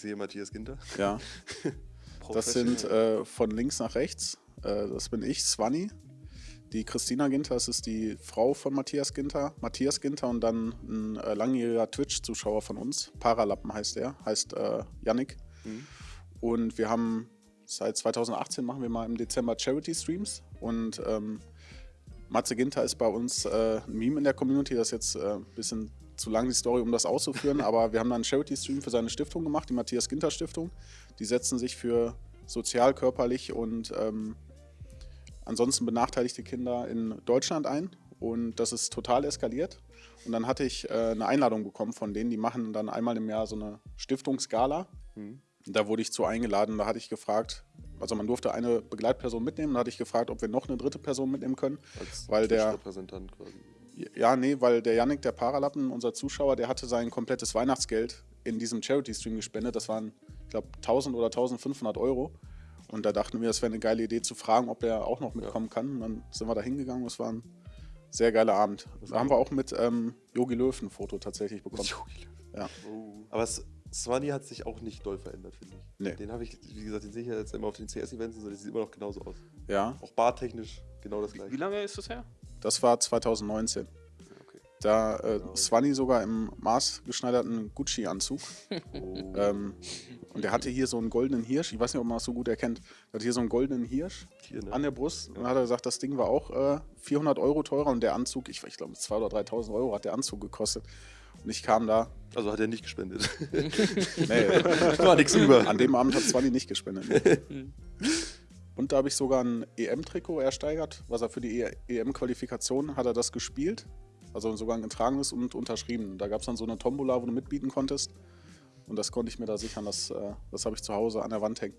Ich sehe Matthias Ginter. Ja. das sind äh, von links nach rechts. Äh, das bin ich, Swanny. Die Christina Ginter, das ist die Frau von Matthias Ginter. Matthias Ginter und dann ein äh, langjähriger Twitch-Zuschauer von uns. Paralappen heißt er, heißt äh, Yannick. Mhm. Und wir haben seit 2018 machen wir mal im Dezember Charity-Streams. Und ähm, Matze Ginter ist bei uns äh, ein Meme in der Community. Das jetzt äh, ein bisschen zu lang die Story, um das auszuführen. aber wir haben dann einen Charity-Stream für seine Stiftung gemacht, die Matthias Ginter Stiftung. Die setzen sich für sozial, körperlich und ähm, ansonsten benachteiligte Kinder in Deutschland ein und das ist total eskaliert. Und dann hatte ich äh, eine Einladung bekommen von denen, die machen dann einmal im Jahr so eine Stiftungsgala. Mhm. Da wurde ich zu eingeladen, da hatte ich gefragt, also man durfte eine Begleitperson mitnehmen, da hatte ich gefragt, ob wir noch eine dritte Person mitnehmen können. Als weil der Repräsentant quasi. Ja, nee, weil der Yannick, der Paralappen, unser Zuschauer, der hatte sein komplettes Weihnachtsgeld in diesem Charity-Stream gespendet. Das waren, ich glaube, 1000 oder 1500 Euro. Und da dachten wir, es wäre eine geile Idee zu fragen, ob er auch noch mitkommen ja. kann. Und dann sind wir da hingegangen. Es war ein sehr geiler Abend. Da haben wir auch mit ähm, Yogi Löw ein Foto tatsächlich bekommen. Ja. Oh. Aber Swanny hat sich auch nicht doll verändert, finde ich. Nee. Den habe ich, wie gesagt, den sehe ich ja jetzt immer auf den CS-Events und so, der sieht immer noch genauso aus. Ja. Auch bartechnisch genau das gleiche. Wie lange ist das her? Das war 2019. Da äh, genau. Swanny sogar im maßgeschneiderten Gucci-Anzug. Ähm, und der hatte hier so einen goldenen Hirsch. Ich weiß nicht, ob man das so gut erkennt. Der hatte hier so einen goldenen Hirsch hier, ne? an der Brust. Ja. Und dann hat er gesagt, das Ding war auch äh, 400 Euro teurer. Und der Anzug, ich, ich glaube, 2.000 oder 3.000 Euro hat der Anzug gekostet. Und ich kam da. Also hat er nicht gespendet. nee, war nichts über. An dem Abend hat Swanny nicht gespendet. Und da habe ich sogar ein EM-Trikot ersteigert, was er für die EM-Qualifikation hat er das gespielt. Also sogar ein getragenes und unterschrieben. Da gab es dann so eine Tombola, wo du mitbieten konntest. Und das konnte ich mir da sichern. Das, äh, das habe ich zu Hause an der Wand hängen.